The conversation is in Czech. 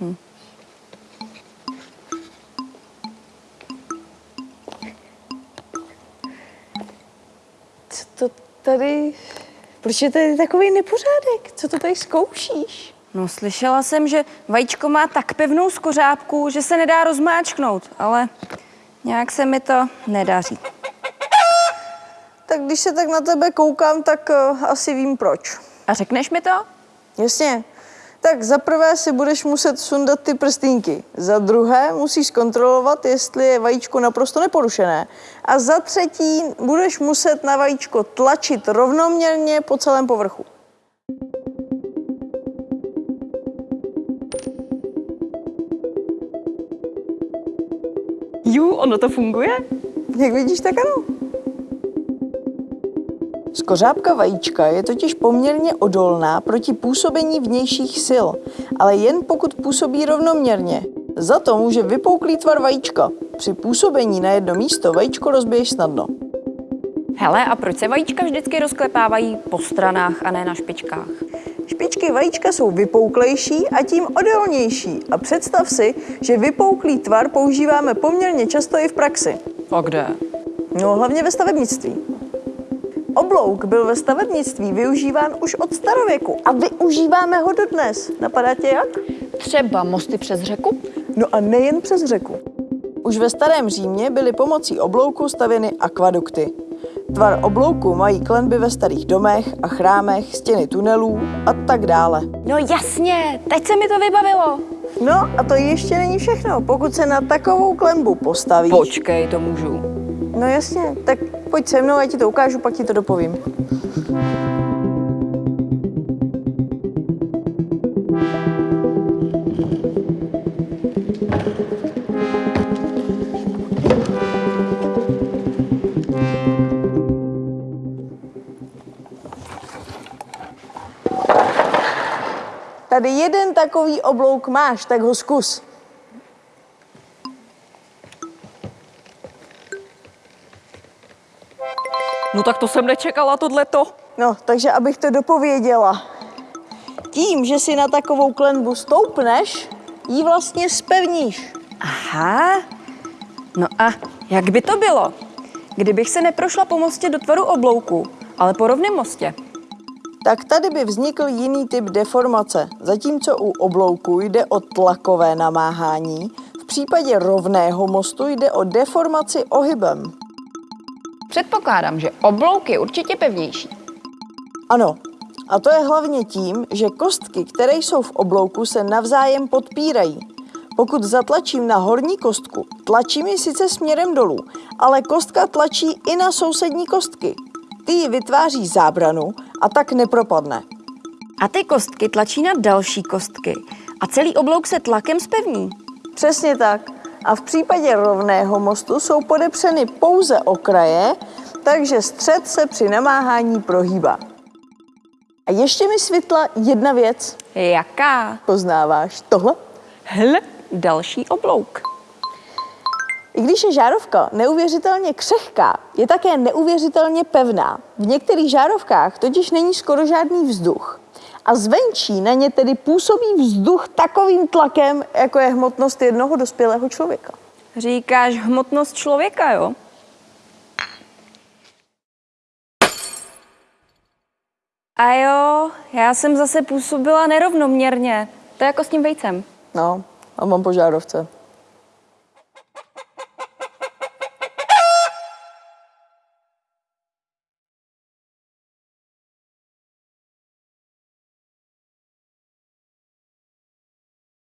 Hm. Co to tady... Proč je tady takový nepořádek? Co to tady zkoušíš? No, slyšela jsem, že vajíčko má tak pevnou skořápku, že se nedá rozmáčknout, ale nějak se mi to nedaří. Tak když se tak na tebe koukám, tak uh, asi vím proč. A řekneš mi to? Jasně. Tak za prvé si budeš muset sundat ty prstínky. Za druhé musíš kontrolovat, jestli je vajíčko naprosto neporušené. A za třetí budeš muset na vajíčko tlačit rovnoměrně po celém povrchu. Jú, ono to funguje? Jak vidíš, tak ano. Skořápka vajíčka je totiž poměrně odolná proti působení vnějších sil, ale jen pokud působí rovnoměrně. Za to může vypouklý tvar vajíčka. Při působení na jedno místo vajíčko rozbiješ snadno. Hele, a proč se vajíčka vždycky rozklepávají po stranách a ne na špičkách? Špičky vajíčka jsou vypouklejší a tím odolnější. A představ si, že vypouklý tvar používáme poměrně často i v praxi. A kde? No, hlavně ve stavebnictví. Oblouk byl ve stavebnictví využíván už od starověku a využíváme ho dodnes. Napadá tě jak? Třeba mosty přes řeku? No a nejen přes řeku. Už ve starém Římě byly pomocí oblouku stavěny akvadukty. Tvar oblouku mají klenby ve starých domech a chrámech, stěny tunelů a tak dále. No jasně, teď se mi to vybavilo. No a to ještě není všechno. Pokud se na takovou klembu postavíš... Počkej, to můžu. No jasně, tak pojď se mnou, já ti to ukážu, pak ti to dopovím. Tady jeden takový oblouk máš, tak ho zkus. No tak to jsem nečekala, tohleto. No, takže abych to dopověděla. Tím, že si na takovou klenbu stoupneš, ji vlastně spevníš. Aha. No a jak by to bylo, kdybych se neprošla po mostě do tvaru oblouku, ale po rovném mostě? Tak tady by vznikl jiný typ deformace. Zatímco u oblouku jde o tlakové namáhání, v případě rovného mostu jde o deformaci ohybem. Předpokládám, že oblouk je určitě pevnější. Ano, a to je hlavně tím, že kostky, které jsou v oblouku, se navzájem podpírají. Pokud zatlačím na horní kostku, tlačím ji sice směrem dolů, ale kostka tlačí i na sousední kostky. Ty ji vytváří zábranu a tak nepropadne. A ty kostky tlačí na další kostky a celý oblouk se tlakem spevní. Přesně tak. A v případě rovného mostu jsou podepřeny pouze okraje, takže střed se při namáhání prohýbá. A ještě mi světla jedna věc. Jaká? Poznáváš tohle? Hle, další oblouk. I když je žárovka neuvěřitelně křehká, je také neuvěřitelně pevná. V některých žárovkách totiž není skoro žádný vzduch. A zvenčí na ně tedy působí vzduch takovým tlakem, jako je hmotnost jednoho dospělého člověka. Říkáš hmotnost člověka, jo? A jo, já jsem zase působila nerovnoměrně. To je jako s tím vejcem. No, a mám po žárovce.